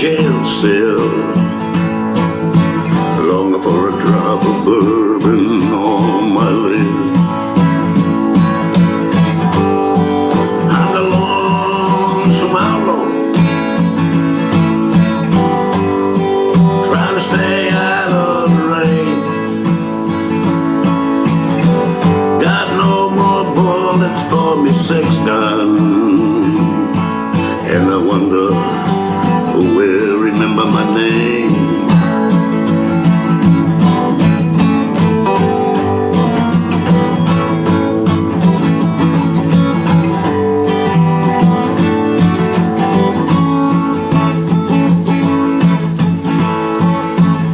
jail cell. Longing for a drop of bourbon remember my name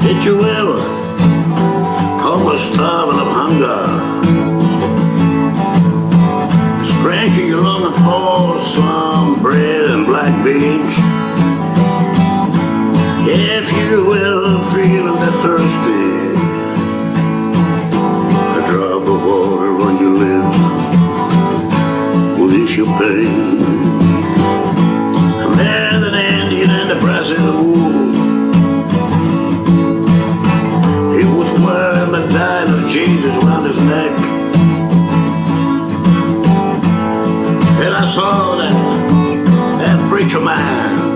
Did you ever come a starving of hunger? That thirsty, a drop of water on your lips will ease your pain. I met an Indian in the Brazil wool. He was wearing the dime of Jesus around his neck. And I saw that, that preacher man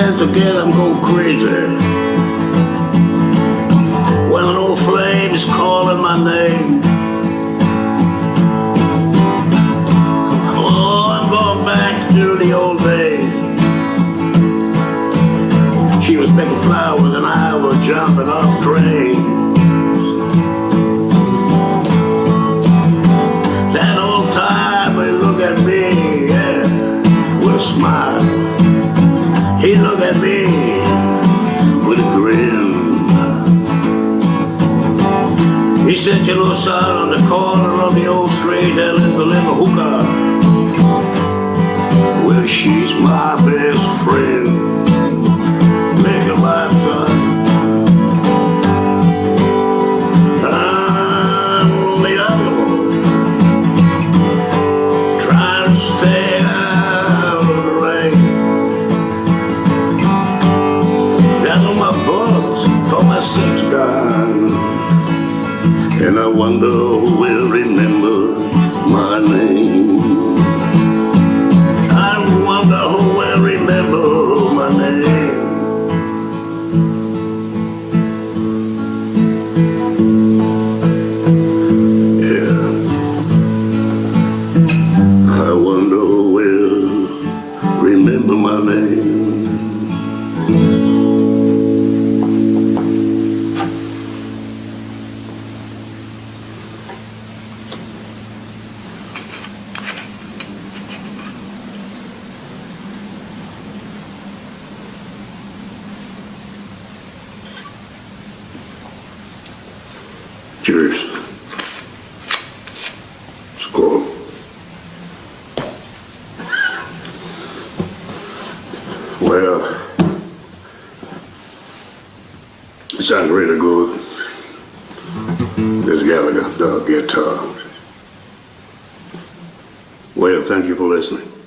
dance together I'm going crazy. When an old flame is calling my name. Oh, I'm going back to the old days. She was picking flowers and I was jumping off trains. That old time look at me, yeah, with a smile at me with a grin he said, you know, son, on the corner of the old street, there lives a little hooker. Well, she's my best friend. Wonder will remember my name. I wonder who will remember my name. Yeah. I wonder who will remember my name. Cheers. Skål. Well, it sounds really good. This Gallagher dog guitar. Well, thank you for listening.